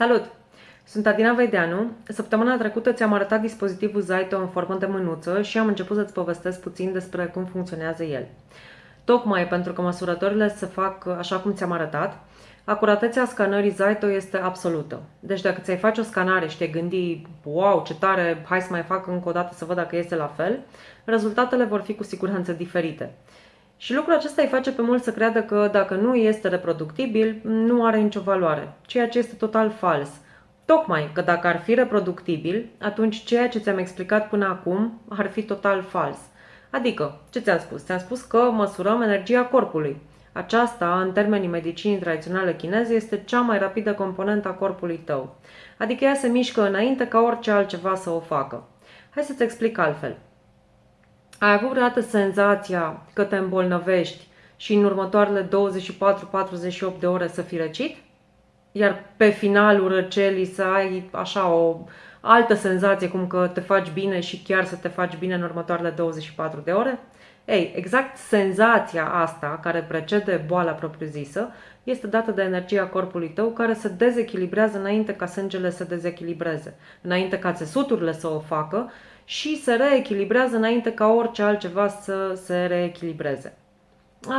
Salut! Sunt Adina Veideanu. Săptămâna trecută ți-am arătat dispozitivul Zaito în formă de mânuță și am început să-ți povestesc puțin despre cum funcționează el. Tocmai pentru că măsurătorile se fac așa cum ți-am arătat, acuratețea scanării Zaito este absolută. Deci dacă ți-ai face o scanare și te gândi, wow, ce tare, hai să mai fac încă o dată să văd dacă este la fel, rezultatele vor fi cu siguranță diferite. Și lucrul acesta îi face pe mulți să creadă că dacă nu este reproductibil, nu are nicio valoare, ceea ce este total fals. Tocmai că dacă ar fi reproductibil, atunci ceea ce ți-am explicat până acum ar fi total fals. Adică, ce ți-am spus? Ți-am spus că măsurăm energia corpului. Aceasta, în termenii medicinii tradiționale chineze, este cea mai rapidă componentă a corpului tău. Adică ea se mișcă înainte ca orice altceva să o facă. Hai să-ți explic altfel. Ai avut vreodată senzația că te îmbolnăvești și în următoarele 24-48 de ore să fii răcit? Iar pe finalul răcelii să ai așa o altă senzație cum că te faci bine și chiar să te faci bine în următoarele 24 de ore? Ei, exact senzația asta care precede boala propriu-zisă este dată de energia corpului tău care se dezechilibrează înainte ca sângele să dezechilibreze, înainte ca țesuturile să o facă și se reechilibrează înainte ca orice altceva să se reechilibreze.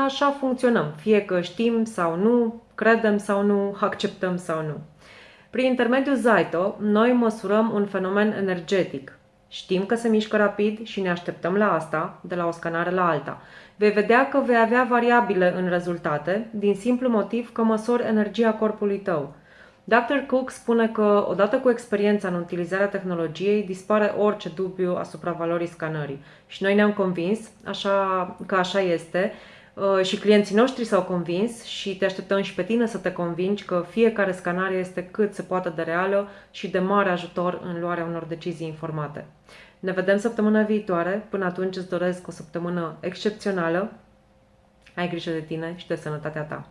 Așa funcționăm, fie că știm sau nu, credem sau nu, acceptăm sau nu. Prin intermediul Zaito, noi măsurăm un fenomen energetic. Știm că se mișcă rapid și ne așteptăm la asta, de la o scanare la alta. Vei vedea că vei avea variabile în rezultate, din simplu motiv că măsori energia corpului tău – Dr. Cook spune că, odată cu experiența în utilizarea tehnologiei, dispare orice dubiu asupra valorii scanării. Și noi ne-am convins așa, că așa este uh, și clienții noștri s-au convins și te așteptăm și pe tine să te convingi că fiecare scanare este cât se poate de reală și de mare ajutor în luarea unor decizii informate. Ne vedem săptămâna viitoare. Până atunci îți doresc o săptămână excepțională. Ai grijă de tine și de sănătatea ta.